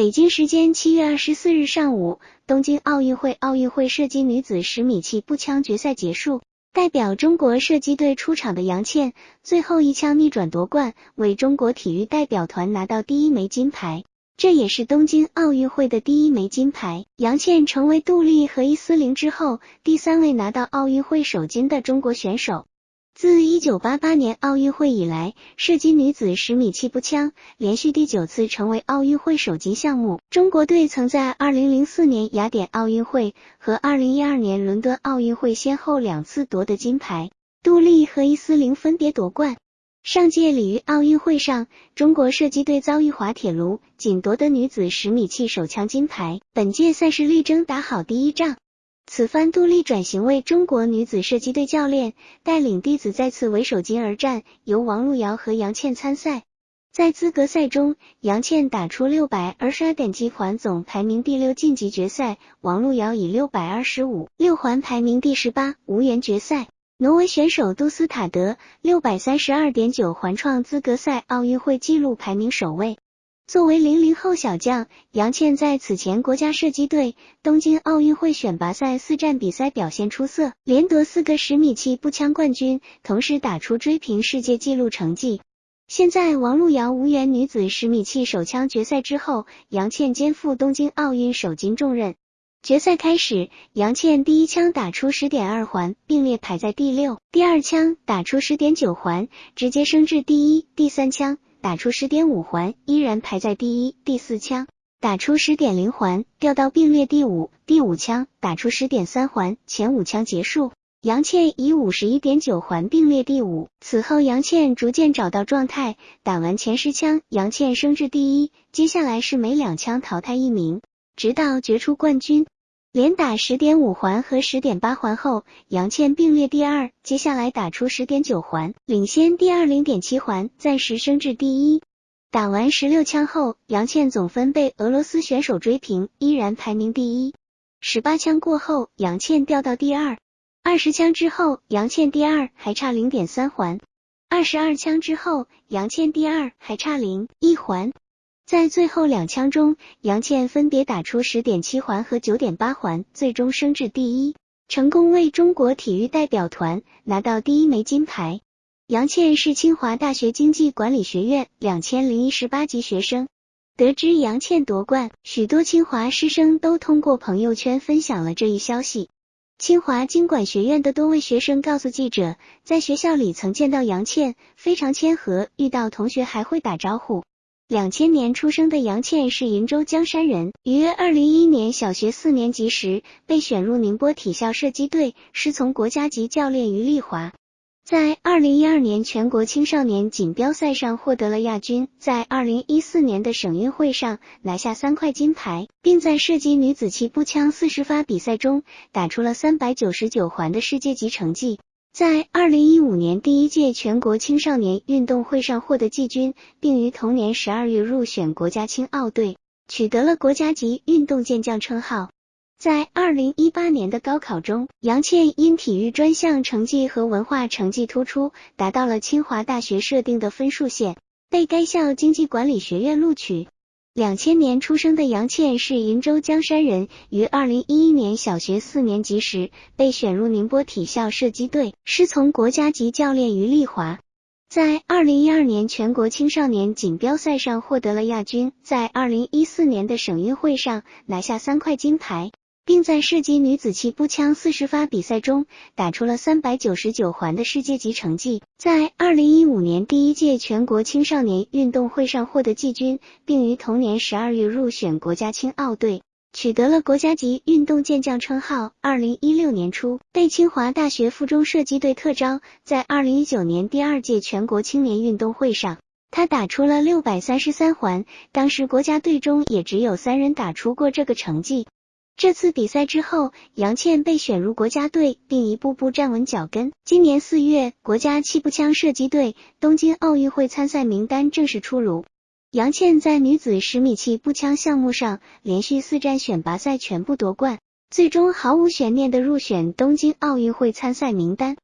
北京时间七月二十四日上午，东京奥运会奥运会射击女子十米气步枪决赛结束。代表中国射击队出场的杨倩，最后一枪逆转夺冠，为中国体育代表团拿到第一枚金牌，这也是东京奥运会的第一枚金牌。杨倩成为杜丽和伊斯琳之后第三位拿到奥运会首金的中国选手。自一九八八年奥运会以来，射击女子十米气步枪连续第九次成为奥运会首金项目。中国队曾在二零零四年雅典奥运会和二零一二年伦敦奥运会先后两次夺得金牌，杜丽和伊斯琳分别夺冠。上届里约奥运会上，中国射击队遭遇滑铁卢，仅夺得女子十米气手枪金牌。本届赛事力争打好第一仗。此番杜丽转型为中国女子射击队教练，带领弟子再次为首金而战，由王璐瑶和杨倩参赛。在资格赛中，杨倩打出六百二十二点击环，总排名第六晋级决赛；王璐瑶以六百二十五六环排名第十八，无缘决赛。挪威选手杜斯塔德六百三十二点九环创资格赛奥运会纪录，排名首位。作为零零后小将，杨倩在此前国家射击队东京奥运会选拔赛四战比赛表现出色，连夺四个十米气步枪冠军，同时打出追平世界纪录成绩。现在王璐瑶无缘女子十米气手枪决赛之后，杨倩肩负东京奥运首金重任。决赛开始，杨倩第一枪打出十点二环，并列排在第六；第二枪打出十点九环，直接升至第一；第三枪。打出十点五环，依然排在第一。第四枪打出十点零环，掉到并列第五。第五枪打出十点三环，前五枪结束，杨倩以五十一点九环并列第五。此后，杨倩逐渐找到状态，打完前十枪，杨倩升至第一。接下来是每两枪淘汰一名，直到决出冠军。连打十点五环和十点八环后，杨倩并列第二。接下来打出十点九环，领先第二零点七环，暂时升至第一。打完十六枪后，杨倩总分被俄罗斯选手追平，依然排名第一。十八枪过后，杨倩掉到第二。二十枪之后，杨倩第二，还差零点三环。二十二枪之后，杨倩第二，还差零一环。在最后两枪中，杨倩分别打出十点七环和九点八环，最终升至第一，成功为中国体育代表团拿到第一枚金牌。杨倩是清华大学经济管理学院两千零一十八级学生。得知杨倩夺冠，许多清华师生都通过朋友圈分享了这一消息。清华经管学院的多位学生告诉记者，在学校里曾见到杨倩，非常谦和，遇到同学还会打招呼。两千年出生的杨倩是鄞州江山人，于二零一一年小学四年级时被选入宁波体校射击队，师从国家级教练于丽华。在二零一二年全国青少年锦标赛上获得了亚军，在二零一四年的省运会上拿下三块金牌，并在射击女子气步枪四十发比赛中打出了三百九十九环的世界级成绩。在二零一五年第一届全国青少年运动会上获得季军，并于同年十二月入选国家青奥队，取得了国家级运动健将称号。在二零一八年的高考中，杨倩因体育专项成绩和文化成绩突出，达到了清华大学设定的分数线，被该校经济管理学院录取。两千年出生的杨倩是鄞州江山人，于二零一一年小学四年级时被选入宁波体校射击队，师从国家级教练于丽华。在二零一二年全国青少年锦标赛上获得了亚军，在二零一四年的省运会上拿下三块金牌。并在射击女子气步枪四十发比赛中打出了三百九十九环的世界级成绩，在二零一五年第一届全国青少年运动会上获得季军，并于同年十二月入选国家青奥队，取得了国家级运动健将称号。二零一六年初被清华大学附中射击队特招，在二零一九年第二届全国青年运动会上，他打出了六百三十三环，当时国家队中也只有三人打出过这个成绩。这次比赛之后，杨倩被选入国家队，并一步步站稳脚跟。今年四月，国家气步枪射击队东京奥运会参赛名单正式出炉。杨倩在女子十米气步枪项目上连续四站选拔赛全部夺冠，最终毫无悬念的入选东京奥运会参赛名单。